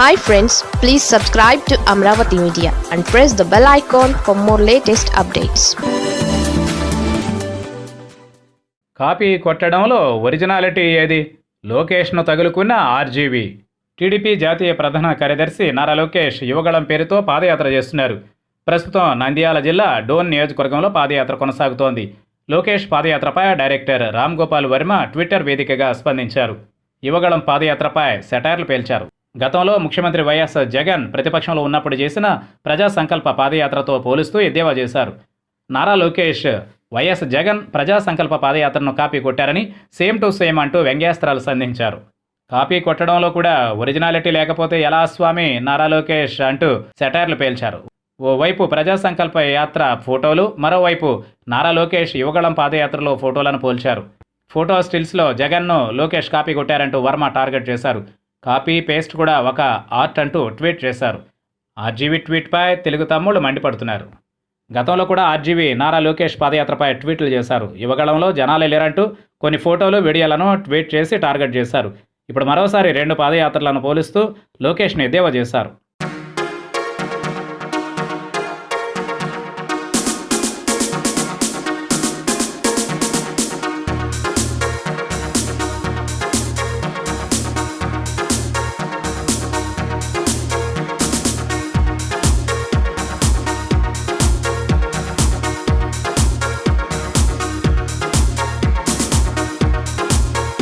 Hi friends please subscribe to Amaravati media and press the bell icon for more latest updates copy కొట్టడంలో originality ఏది? లోకేష్ను తగులుకున్న RGV. TDP జాతీయ ప్రధాన కార్యదర్శి నారా లోకేష్ యువగళం పేరుతో పాదయాత్ర చేస్తున్నారు. ప్రస్తుతం నంద్యాల జిల్లా డోన్ నియోజకవర్గంలో పాదయాత్ర కొనసాగుతోంది. లోకేష్ పాదయాత్రపై డైరెక్టర్ రామ్ గోపాల్ వర్మ ట్విట్టర్ వేదికగా స్పందించారు. యువగళం పాదయాత్రపై సెటైర్లు పేల్చారు. గతంలో ముఖ్యమంత్రి వైఎస్ జగన్ ప్రతిపక్షంలో ఉన్నప్పుడు చేసిన ప్రజా సంకల్ప పాదయాత్రతో పోలుస్తూ ఎద్దేవా చేశారు. నారా లోకేష్ వైఎస్ జగన్ ప్రజా సంకల్ప పాదయాత్రను కాపీ కొట్టారని సేమ్ టు సేమ్ అంటూ వ్యంగ్యాస్త్రాలు సంధించారు. కాపీ కొట్టడంలో కూడా ఒరిజినాలిటీ లేకపోతే ఎలా స్వామి నారా లోకేష్ అంటూ సెటైర్లు పేల్చారు. ఓవైపు ప్రజా సంకల్ప యాత్ర ఫోటోలు మరోవైపు నారా లోకేష్ యువగళం పాదయాత్రలో ఫోటోలను పోల్చారు. ఫోటో స్టిల్స్లో జగన్ను లోకేష్ కాపీ కొట్టారంటూ వర్మ టార్గెట్ చేశారు. కాపీ పేస్ట్ కూడా ఒక ఆర్ట్ అంటూ ట్వీట్ చేశారు. ఆర్జీవీ ట్వీట్పై తెలుగు తమ్ముళ్ళు మండిపడుతున్నారు. గతంలో కూడా ఆర్జీవీ నారా లోకేష్ పాదయాత్రపై ట్వీట్లు చేశారు. యువగళంలో జనాలే లేరంటూ కొన్ని ఫోటోలు వీడియోలను ట్వీట్ చేసి టార్గెట్ చేశారు. ఇప్పుడు మరోసారి రెండు పాదయాత్రలను పోలుస్తూ లోకేష్ని ఎద్దేవా చేశారు.